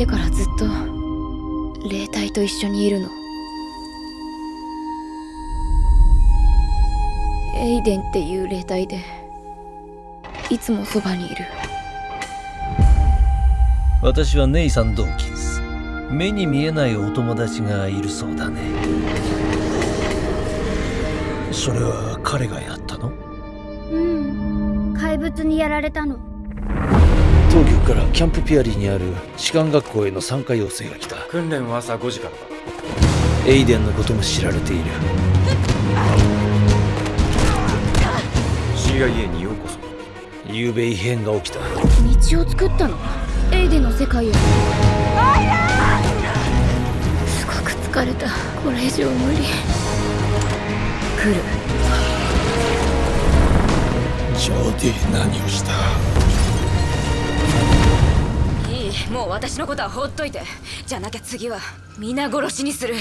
てからずっと霊体と一緒にいるの。エイデンっていう霊体でいつもそばにいる。私はネイサン・ドーキンス目に見えないお友達がいるそうだね。それは彼がやったの？うん。怪物にやられたの当局からキャンプピアリーにある士官学校への参加要請が来た。訓練は朝5時からだ。エイデンのことも知られている。CIA にようこそ。昨べ異変が起きた。道を作ったの？エイデンの世界をすごく疲れた。これ以上無理。来る。ジョーディ何をした？もう私のことは放っといて。じゃなきゃ次は皆殺しにする。